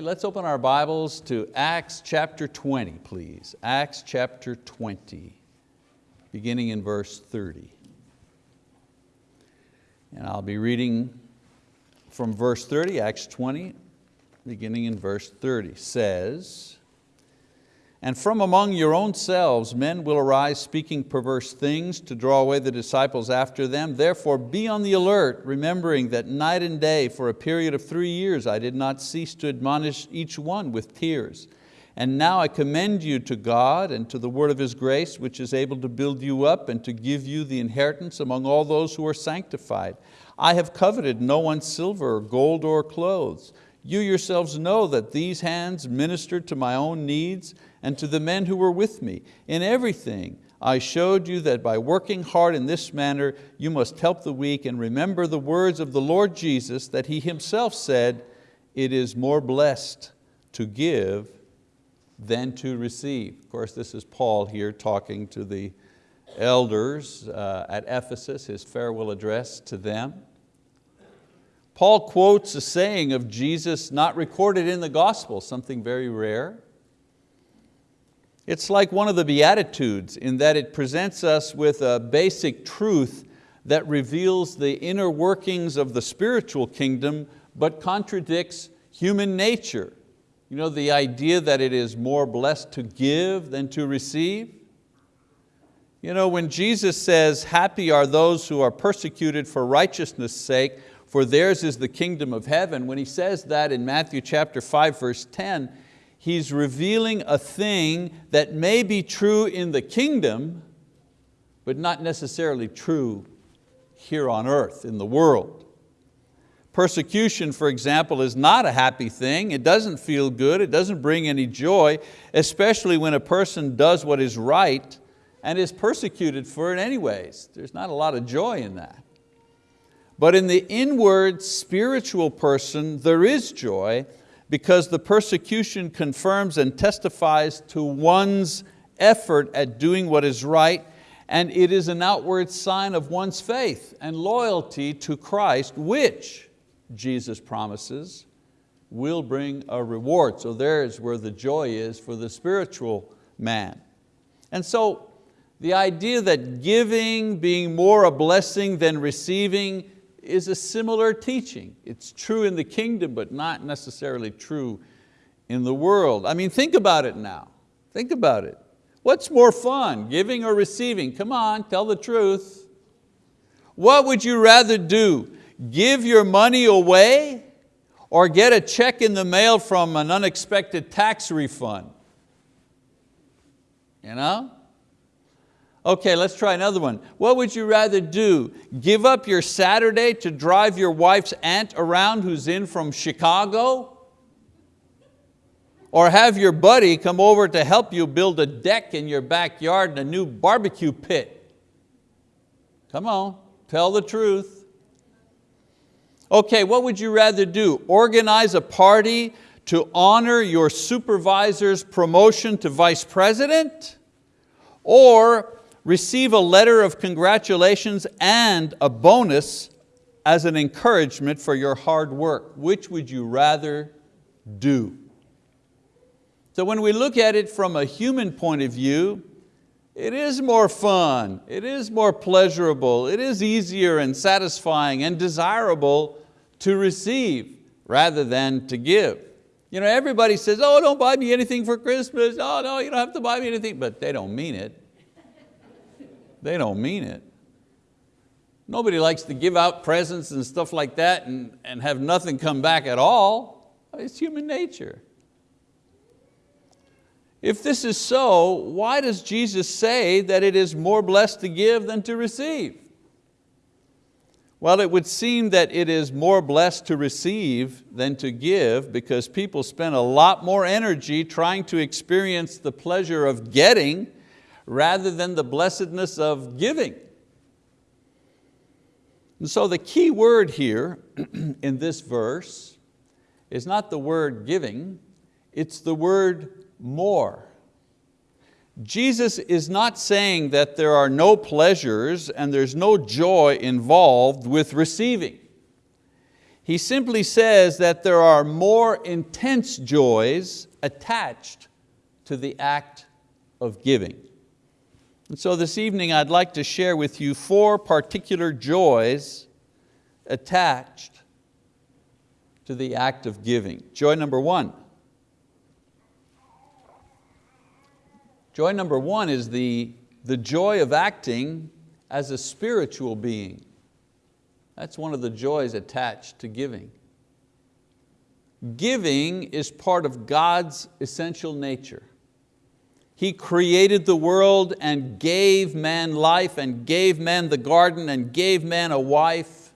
Let's open our Bibles to Acts chapter 20, please. Acts chapter 20, beginning in verse 30. And I'll be reading from verse 30, Acts 20, beginning in verse 30, says, and from among your own selves men will arise speaking perverse things to draw away the disciples after them. Therefore be on the alert, remembering that night and day for a period of three years I did not cease to admonish each one with tears. And now I commend you to God and to the word of His grace, which is able to build you up and to give you the inheritance among all those who are sanctified. I have coveted no one's silver or gold or clothes. You yourselves know that these hands ministered to my own needs and to the men who were with me. In everything I showed you that by working hard in this manner you must help the weak and remember the words of the Lord Jesus that He Himself said, it is more blessed to give than to receive. Of course, this is Paul here talking to the elders uh, at Ephesus, his farewell address to them. Paul quotes a saying of Jesus not recorded in the gospel, something very rare. It's like one of the Beatitudes in that it presents us with a basic truth that reveals the inner workings of the spiritual kingdom but contradicts human nature. You know, the idea that it is more blessed to give than to receive. You know, when Jesus says, happy are those who are persecuted for righteousness' sake, for theirs is the kingdom of heaven, when He says that in Matthew chapter 5, verse 10, he's revealing a thing that may be true in the kingdom, but not necessarily true here on earth, in the world. Persecution, for example, is not a happy thing. It doesn't feel good, it doesn't bring any joy, especially when a person does what is right and is persecuted for it anyways. There's not a lot of joy in that. But in the inward spiritual person, there is joy because the persecution confirms and testifies to one's effort at doing what is right and it is an outward sign of one's faith and loyalty to Christ, which Jesus promises will bring a reward. So there's where the joy is for the spiritual man. And so the idea that giving, being more a blessing than receiving, is a similar teaching. It's true in the kingdom, but not necessarily true in the world. I mean, think about it now. Think about it. What's more fun, giving or receiving? Come on, tell the truth. What would you rather do? Give your money away or get a check in the mail from an unexpected tax refund? You know? Okay, let's try another one. What would you rather do? Give up your Saturday to drive your wife's aunt around who's in from Chicago? Or have your buddy come over to help you build a deck in your backyard and a new barbecue pit? Come on, tell the truth. Okay, what would you rather do? Organize a party to honor your supervisor's promotion to vice president? Or receive a letter of congratulations and a bonus as an encouragement for your hard work. Which would you rather do? So when we look at it from a human point of view, it is more fun, it is more pleasurable, it is easier and satisfying and desirable to receive rather than to give. You know, everybody says, oh, don't buy me anything for Christmas. Oh, no, you don't have to buy me anything, but they don't mean it. They don't mean it. Nobody likes to give out presents and stuff like that and, and have nothing come back at all. It's human nature. If this is so, why does Jesus say that it is more blessed to give than to receive? Well, it would seem that it is more blessed to receive than to give because people spend a lot more energy trying to experience the pleasure of getting rather than the blessedness of giving. And so the key word here in this verse is not the word giving, it's the word more. Jesus is not saying that there are no pleasures and there's no joy involved with receiving. He simply says that there are more intense joys attached to the act of giving. And so this evening I'd like to share with you four particular joys attached to the act of giving. Joy number one. Joy number one is the, the joy of acting as a spiritual being. That's one of the joys attached to giving. Giving is part of God's essential nature. He created the world and gave man life and gave man the garden and gave man a wife.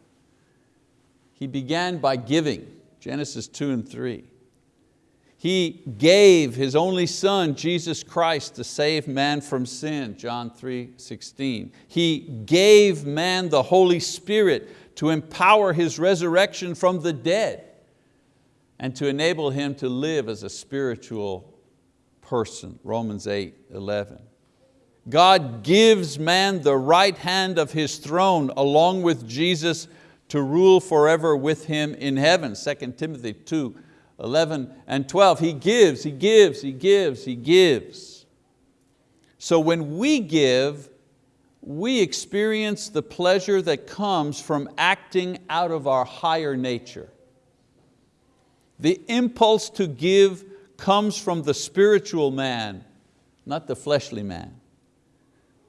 He began by giving, Genesis 2 and 3. He gave His only Son, Jesus Christ, to save man from sin, John 3, 16. He gave man the Holy Spirit to empower his resurrection from the dead and to enable him to live as a spiritual person, Romans 8, 11. God gives man the right hand of His throne along with Jesus to rule forever with Him in heaven, 2 Timothy 2, 11 and 12. He gives, He gives, He gives, He gives. So when we give, we experience the pleasure that comes from acting out of our higher nature. The impulse to give comes from the spiritual man, not the fleshly man.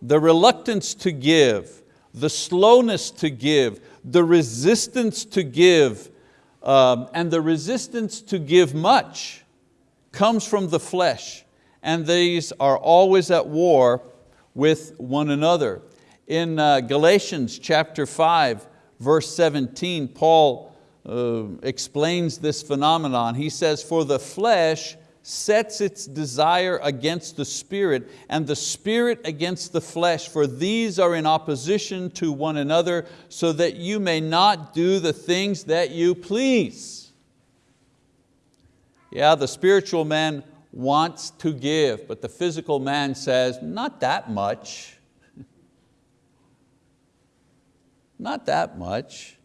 The reluctance to give, the slowness to give, the resistance to give, um, and the resistance to give much comes from the flesh, and these are always at war with one another. In uh, Galatians chapter 5, verse 17, Paul uh, explains this phenomenon. He says, for the flesh sets its desire against the spirit and the spirit against the flesh, for these are in opposition to one another so that you may not do the things that you please. Yeah, the spiritual man wants to give, but the physical man says, not that much. not that much.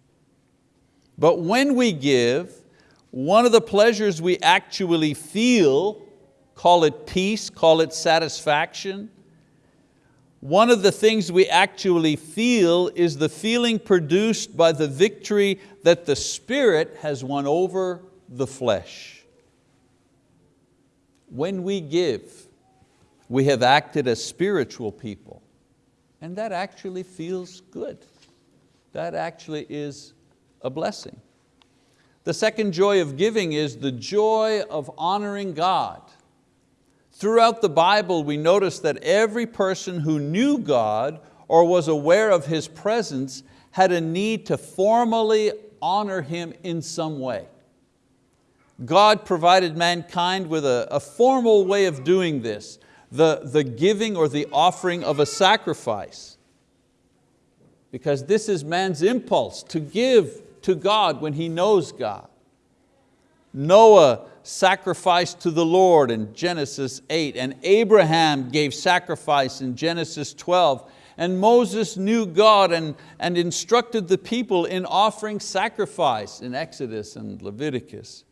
But when we give, one of the pleasures we actually feel, call it peace, call it satisfaction, one of the things we actually feel is the feeling produced by the victory that the Spirit has won over the flesh. When we give, we have acted as spiritual people, and that actually feels good. That actually is a blessing. The second joy of giving is the joy of honoring God. Throughout the Bible, we notice that every person who knew God or was aware of His presence had a need to formally honor Him in some way. God provided mankind with a, a formal way of doing this, the, the giving or the offering of a sacrifice. Because this is man's impulse to give to God when he knows God. Noah sacrificed to the Lord in Genesis 8, and Abraham gave sacrifice in Genesis 12, and Moses knew God and, and instructed the people in offering sacrifice in Exodus and Leviticus.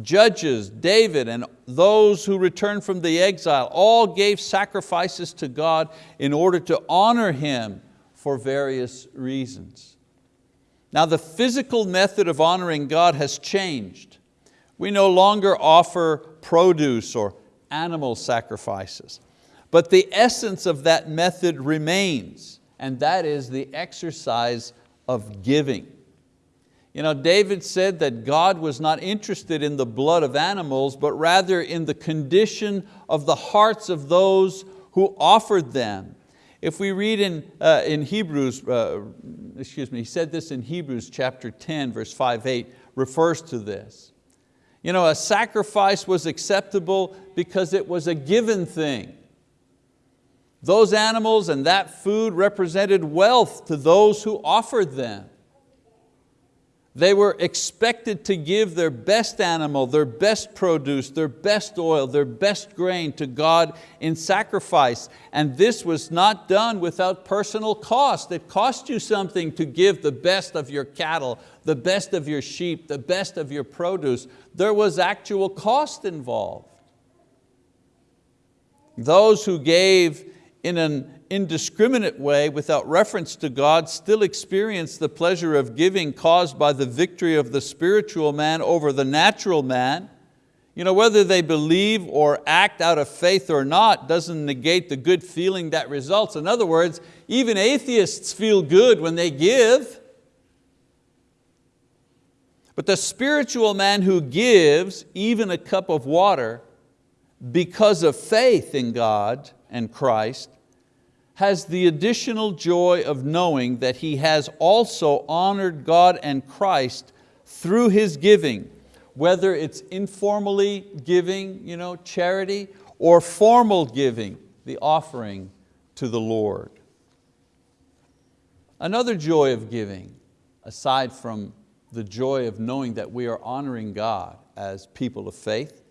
Judges, David, and those who returned from the exile all gave sacrifices to God in order to honor Him for various reasons. Now the physical method of honoring God has changed. We no longer offer produce or animal sacrifices, but the essence of that method remains, and that is the exercise of giving. You know, David said that God was not interested in the blood of animals, but rather in the condition of the hearts of those who offered them. If we read in, uh, in Hebrews, uh, excuse me, he said this in Hebrews chapter 10, verse 5, 8, refers to this. You know, a sacrifice was acceptable because it was a given thing. Those animals and that food represented wealth to those who offered them. They were expected to give their best animal, their best produce, their best oil, their best grain to God in sacrifice. And this was not done without personal cost. It cost you something to give the best of your cattle, the best of your sheep, the best of your produce. There was actual cost involved. Those who gave in an indiscriminate way without reference to God still experience the pleasure of giving caused by the victory of the spiritual man over the natural man. You know, whether they believe or act out of faith or not doesn't negate the good feeling that results. In other words, even atheists feel good when they give. But the spiritual man who gives even a cup of water because of faith in God and Christ has the additional joy of knowing that he has also honored God and Christ through his giving, whether it's informally giving, you know, charity, or formal giving, the offering to the Lord. Another joy of giving, aside from the joy of knowing that we are honoring God as people of faith,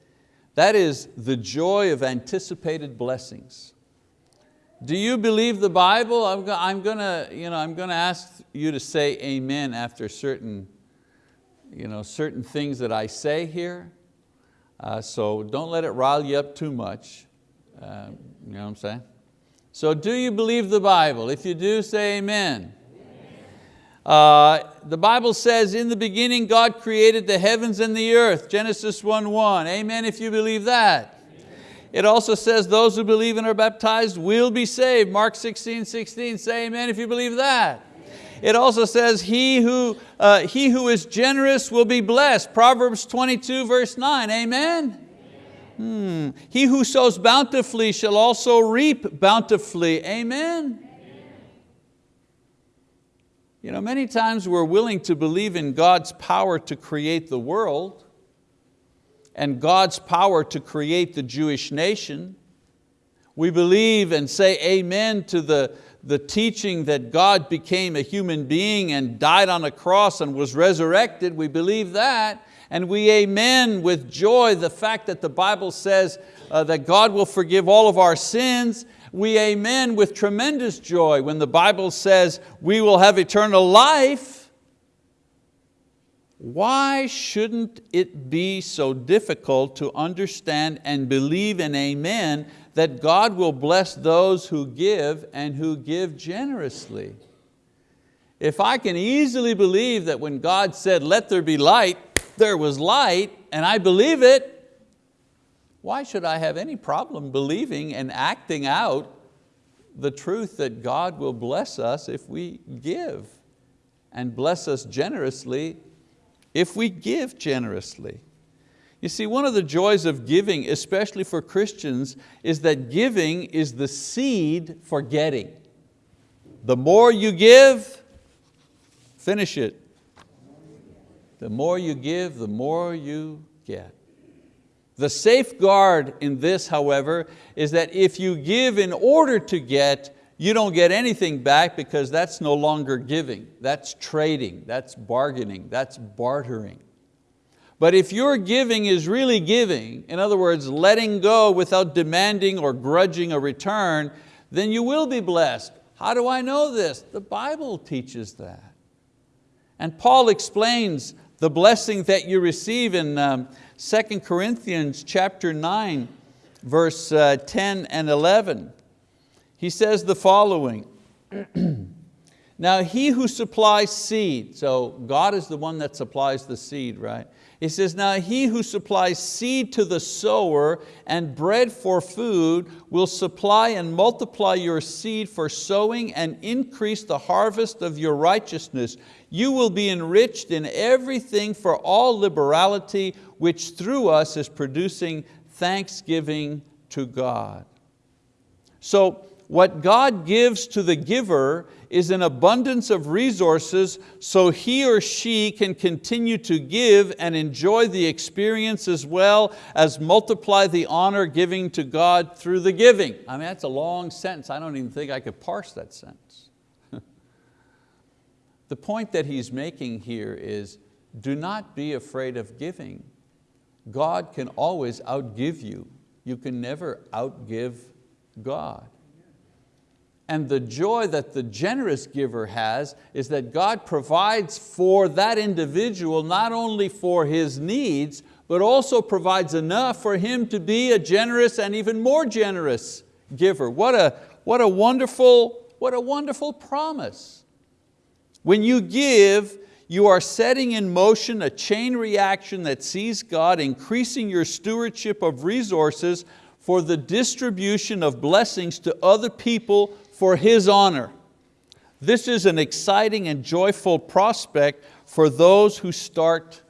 that is the joy of anticipated blessings. Do you believe the Bible? I'm, go I'm going to you know, I'm to ask you to say amen after certain, you know, certain things that I say here. Uh, so don't let it rile you up too much. Uh, you know what I'm saying? So do you believe the Bible? If you do, say amen. Uh, the Bible says, in the beginning God created the heavens and the earth, Genesis 1.1. Amen if you believe that. It also says those who believe and are baptized will be saved. Mark 16, 16, say amen if you believe that. It also says he who, uh, he who is generous will be blessed. Proverbs 22 verse 9, amen? Hmm. He who sows bountifully shall also reap bountifully, amen? You know, many times we're willing to believe in God's power to create the world, and God's power to create the Jewish nation. We believe and say amen to the, the teaching that God became a human being and died on a cross and was resurrected. We believe that. And we amen with joy the fact that the Bible says uh, that God will forgive all of our sins. We amen with tremendous joy when the Bible says we will have eternal life why shouldn't it be so difficult to understand and believe in amen that God will bless those who give and who give generously? If I can easily believe that when God said, let there be light, there was light, and I believe it, why should I have any problem believing and acting out the truth that God will bless us if we give and bless us generously if we give generously. You see, one of the joys of giving, especially for Christians, is that giving is the seed for getting. The more you give, finish it. The more you give, the more you get. The safeguard in this, however, is that if you give in order to get, you don't get anything back because that's no longer giving, that's trading, that's bargaining, that's bartering. But if your giving is really giving, in other words, letting go without demanding or grudging a return, then you will be blessed. How do I know this? The Bible teaches that. And Paul explains the blessing that you receive in um, 2 Corinthians chapter 9, verse uh, 10 and 11 he says the following, now he who supplies seed, so God is the one that supplies the seed, right? He says, now he who supplies seed to the sower and bread for food will supply and multiply your seed for sowing and increase the harvest of your righteousness. You will be enriched in everything for all liberality, which through us is producing thanksgiving to God. So what God gives to the giver is an abundance of resources so he or she can continue to give and enjoy the experience as well as multiply the honor giving to God through the giving. I mean, that's a long sentence. I don't even think I could parse that sentence. the point that he's making here is do not be afraid of giving. God can always outgive you. You can never outgive God. And the joy that the generous giver has is that God provides for that individual not only for his needs, but also provides enough for him to be a generous and even more generous giver. What a, what a, wonderful, what a wonderful promise. When you give, you are setting in motion a chain reaction that sees God increasing your stewardship of resources for the distribution of blessings to other people for His honor. This is an exciting and joyful prospect for those who start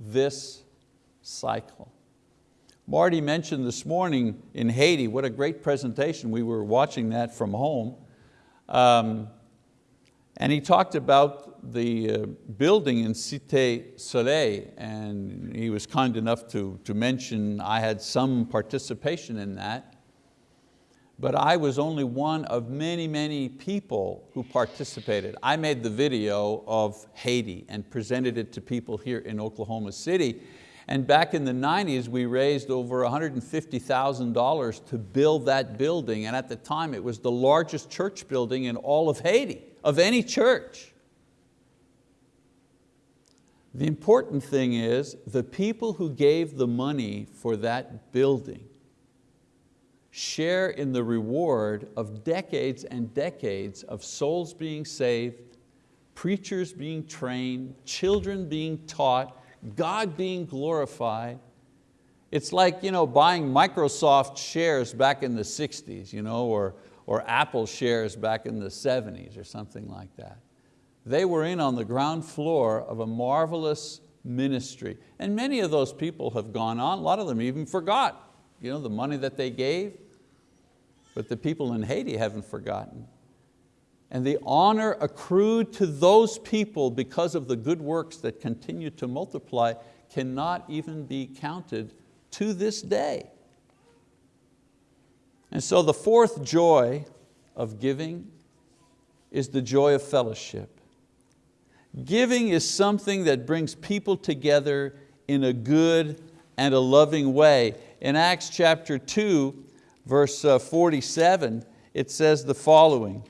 this cycle. Marty mentioned this morning in Haiti, what a great presentation, we were watching that from home. Um, and he talked about the uh, building in Cité Soleil, and he was kind enough to, to mention I had some participation in that. But I was only one of many, many people who participated. I made the video of Haiti and presented it to people here in Oklahoma City. And back in the 90s, we raised over $150,000 to build that building. And at the time, it was the largest church building in all of Haiti of any church. The important thing is the people who gave the money for that building share in the reward of decades and decades of souls being saved, preachers being trained, children being taught, God being glorified. It's like you know, buying Microsoft shares back in the 60s, you know, or, or Apple shares back in the 70s or something like that. They were in on the ground floor of a marvelous ministry. And many of those people have gone on, a lot of them even forgot you know, the money that they gave, but the people in Haiti haven't forgotten. And the honor accrued to those people because of the good works that continue to multiply cannot even be counted to this day. And so the fourth joy of giving is the joy of fellowship. Giving is something that brings people together in a good and a loving way. In Acts chapter 2, verse uh, 47, it says the following.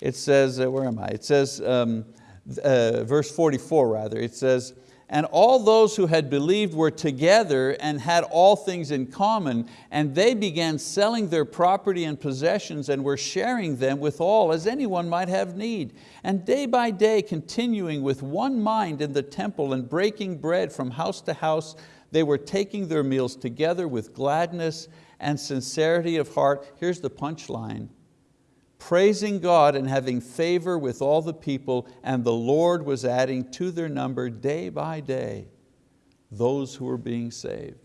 It says, uh, where am I? It says, um, uh, verse 44 rather, it says, and all those who had believed were together and had all things in common, and they began selling their property and possessions and were sharing them with all as anyone might have need. And day by day continuing with one mind in the temple and breaking bread from house to house, they were taking their meals together with gladness and sincerity of heart. Here's the punchline, praising God and having favor with all the people, and the Lord was adding to their number day by day those who were being saved.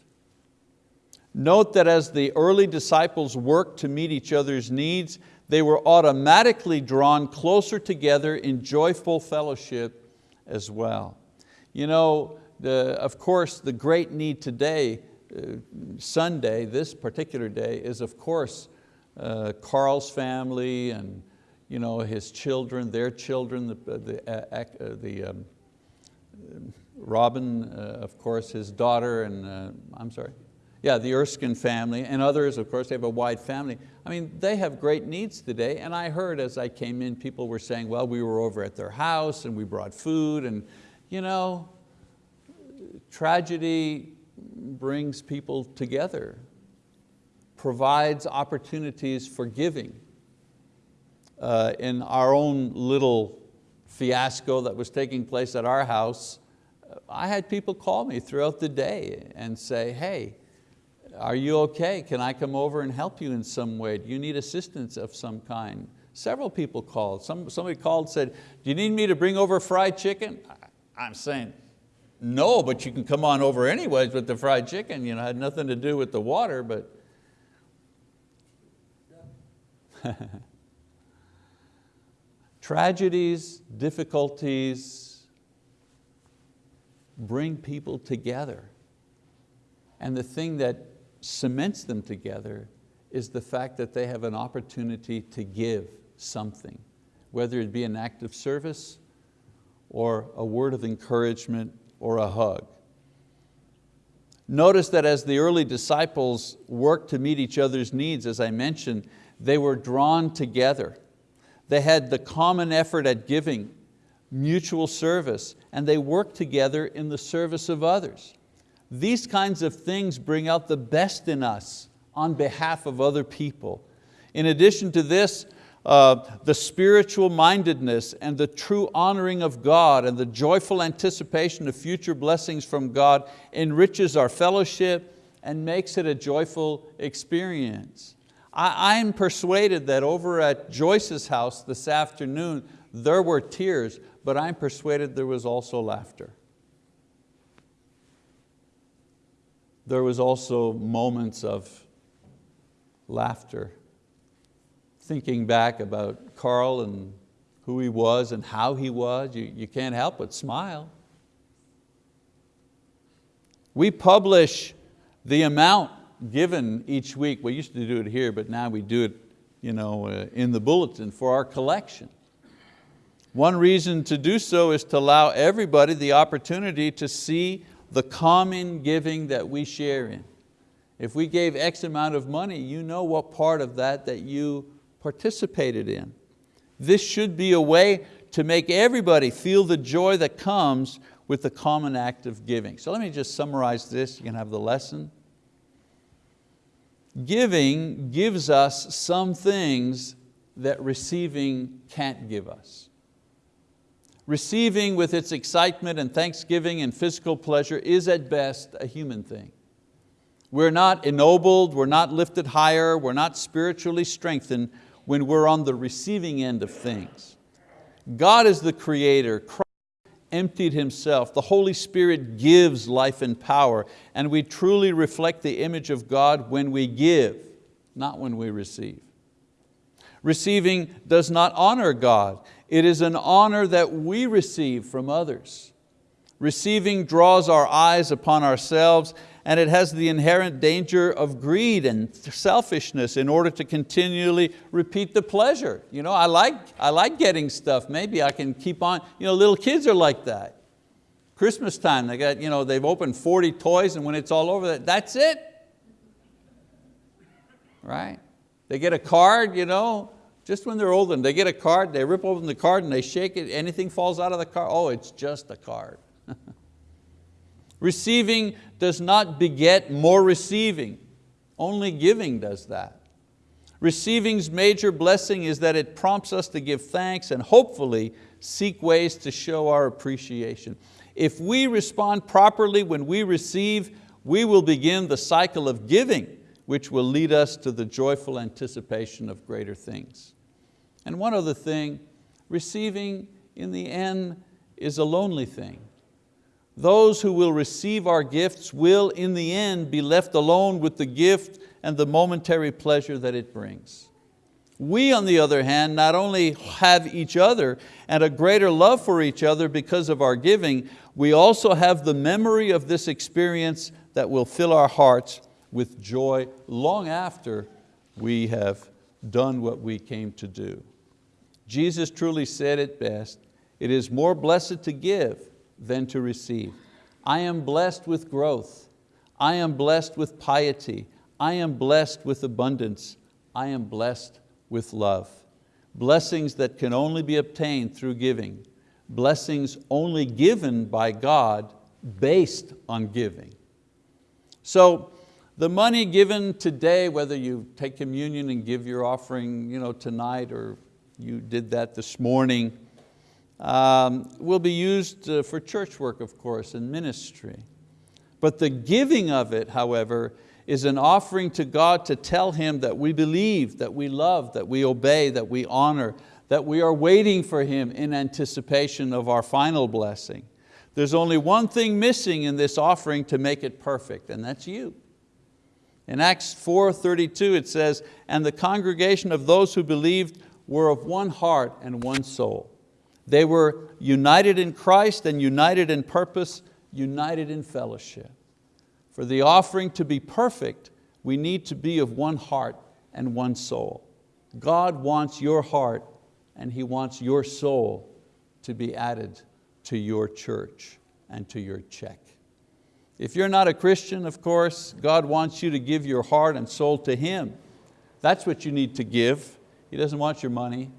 Note that as the early disciples worked to meet each other's needs, they were automatically drawn closer together in joyful fellowship as well. You know, the, of course, the great need today, Sunday, this particular day, is of course uh, Carl's family and you know, his children, their children, the, the, uh, uh, the um, Robin, uh, of course, his daughter, and uh, I'm sorry, yeah, the Erskine family, and others, of course, they have a wide family. I mean, they have great needs today, and I heard as I came in, people were saying, well, we were over at their house and we brought food, and you know, tragedy brings people together provides opportunities for giving. Uh, in our own little fiasco that was taking place at our house, I had people call me throughout the day and say, hey, are you okay? Can I come over and help you in some way? Do you need assistance of some kind? Several people called. Some, somebody called said, do you need me to bring over fried chicken? I'm saying, no, but you can come on over anyways with the fried chicken. You know, had nothing to do with the water, but Tragedies, difficulties bring people together. And the thing that cements them together is the fact that they have an opportunity to give something, whether it be an act of service or a word of encouragement or a hug. Notice that as the early disciples worked to meet each other's needs, as I mentioned, they were drawn together. They had the common effort at giving, mutual service, and they worked together in the service of others. These kinds of things bring out the best in us on behalf of other people. In addition to this, uh, the spiritual mindedness and the true honoring of God and the joyful anticipation of future blessings from God enriches our fellowship and makes it a joyful experience. I, I'm persuaded that over at Joyce's house this afternoon, there were tears, but I'm persuaded there was also laughter. There was also moments of laughter thinking back about Carl and who he was and how he was, you, you can't help but smile. We publish the amount given each week. We used to do it here, but now we do it you know, uh, in the bulletin for our collection. One reason to do so is to allow everybody the opportunity to see the common giving that we share in. If we gave X amount of money, you know what part of that that you participated in. This should be a way to make everybody feel the joy that comes with the common act of giving. So let me just summarize this, you can have the lesson. Giving gives us some things that receiving can't give us. Receiving with its excitement and thanksgiving and physical pleasure is at best a human thing. We're not ennobled, we're not lifted higher, we're not spiritually strengthened when we're on the receiving end of things. God is the creator, Christ emptied Himself, the Holy Spirit gives life and power, and we truly reflect the image of God when we give, not when we receive. Receiving does not honor God, it is an honor that we receive from others. Receiving draws our eyes upon ourselves and it has the inherent danger of greed and selfishness in order to continually repeat the pleasure. You know, I like, I like getting stuff, maybe I can keep on, you know, little kids are like that. Christmas time, they got, you know, they've opened 40 toys and when it's all over, that's it. Right? They get a card, you know, just when they're old and they get a card, they rip open the card and they shake it, anything falls out of the card, oh, it's just a card. Receiving does not beget more receiving. Only giving does that. Receiving's major blessing is that it prompts us to give thanks and hopefully seek ways to show our appreciation. If we respond properly when we receive, we will begin the cycle of giving, which will lead us to the joyful anticipation of greater things. And one other thing, receiving in the end is a lonely thing. Those who will receive our gifts will in the end be left alone with the gift and the momentary pleasure that it brings. We on the other hand not only have each other and a greater love for each other because of our giving, we also have the memory of this experience that will fill our hearts with joy long after we have done what we came to do. Jesus truly said it best, it is more blessed to give than to receive. I am blessed with growth. I am blessed with piety. I am blessed with abundance. I am blessed with love. Blessings that can only be obtained through giving. Blessings only given by God based on giving. So the money given today, whether you take communion and give your offering you know, tonight or you did that this morning, um, will be used uh, for church work, of course, and ministry. But the giving of it, however, is an offering to God to tell Him that we believe, that we love, that we obey, that we honor, that we are waiting for Him in anticipation of our final blessing. There's only one thing missing in this offering to make it perfect, and that's you. In Acts 4.32 it says, and the congregation of those who believed were of one heart and one soul. They were united in Christ and united in purpose, united in fellowship. For the offering to be perfect, we need to be of one heart and one soul. God wants your heart and He wants your soul to be added to your church and to your check. If you're not a Christian, of course, God wants you to give your heart and soul to Him. That's what you need to give. He doesn't want your money.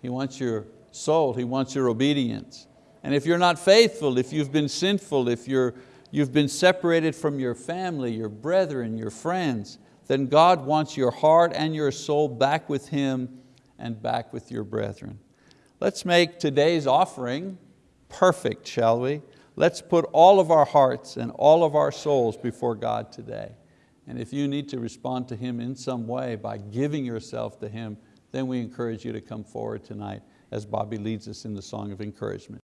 He wants your soul. He wants your obedience. And if you're not faithful, if you've been sinful, if you're, you've been separated from your family, your brethren, your friends, then God wants your heart and your soul back with Him and back with your brethren. Let's make today's offering perfect, shall we? Let's put all of our hearts and all of our souls before God today. And if you need to respond to Him in some way by giving yourself to Him, then we encourage you to come forward tonight as Bobby leads us in the song of encouragement.